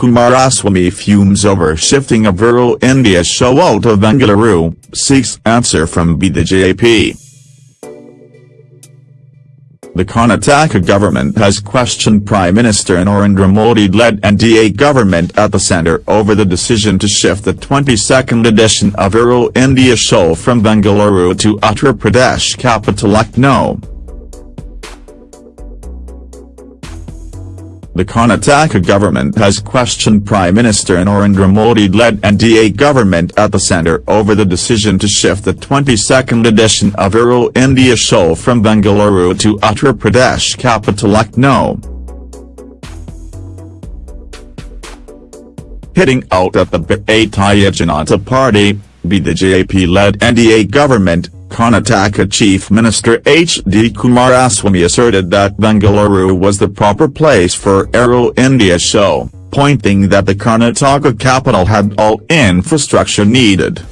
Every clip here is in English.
Kumaraswamy fumes over shifting of Aero India show out of Bengaluru, seeks answer from BJP. The Karnataka government has questioned Prime Minister Narendra Modi-led NDA government at the centre over the decision to shift the 22nd edition of Aero India show from Bengaluru to Uttar Pradesh capital Lucknow. The Karnataka government has questioned Prime Minister Narendra Modi-led NDA government at the centre over the decision to shift the 22nd edition of Aero India show from Bengaluru to Uttar Pradesh capital Lucknow. Hitting out at the Bharatiya Janata Party, the BJP-led NDA government, Karnataka Chief Minister H.D. Kumaraswamy asserted that Bengaluru was the proper place for Aero India show, pointing that the Karnataka capital had all infrastructure needed.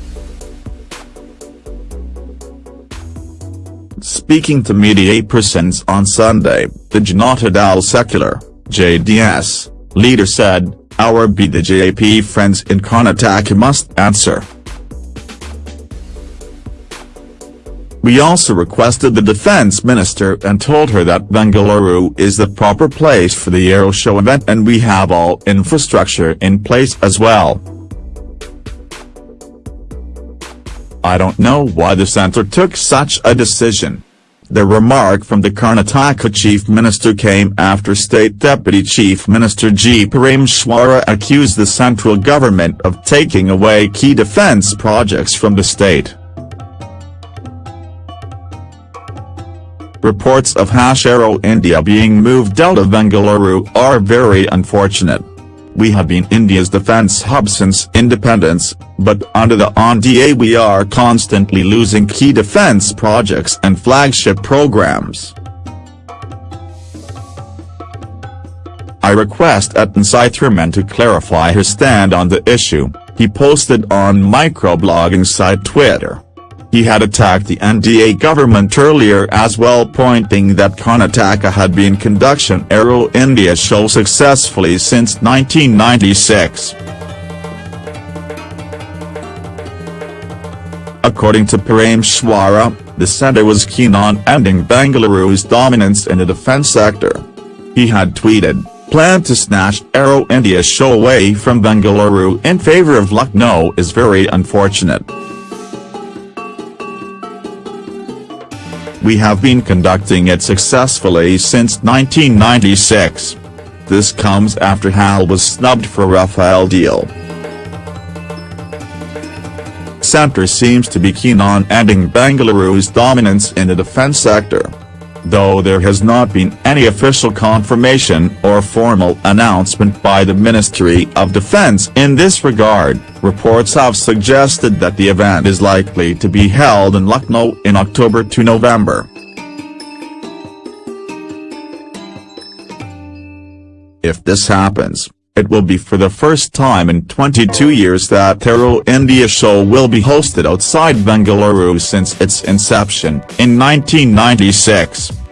Speaking to media persons on Sunday, the Janata Dal Secular, JDS, leader said, our BJP friends in Karnataka must answer. We also requested the defense minister and told her that Bengaluru is the proper place for the Aero Show event and we have all infrastructure in place as well. I don't know why the centre took such a decision. The remark from the Karnataka chief minister came after state deputy chief minister G. Parameswara accused the central government of taking away key defence projects from the state. Reports of Aero India being moved out of Bengaluru are very unfortunate. We have been India's defence hub since independence, but under the NDA we are constantly losing key defence projects and flagship programs. I request Atul Sitharaman to clarify his stand on the issue, he posted on microblogging site Twitter. He had attacked the NDA government earlier as well pointing that Karnataka had been conducting Aero India show successfully since 1996. According to Parameswara, the centre was keen on ending Bengaluru's dominance in the defence sector. He had tweeted, plan to snatch Aero India show away from Bengaluru in favour of Lucknow is very unfortunate. We have been conducting it successfully since 1996. This comes after HAL was snubbed for Rafale deal. Centre seems to be keen on ending Bengaluru's dominance in the defence sector though there has not been any official confirmation or formal announcement by the Ministry of Defence in this regard, reports have suggested that the event is likely to be held in Lucknow in October to November. If this happens, it will be for the first time in 22 years that Aero India show will be hosted outside Bengaluru since its inception in 1996.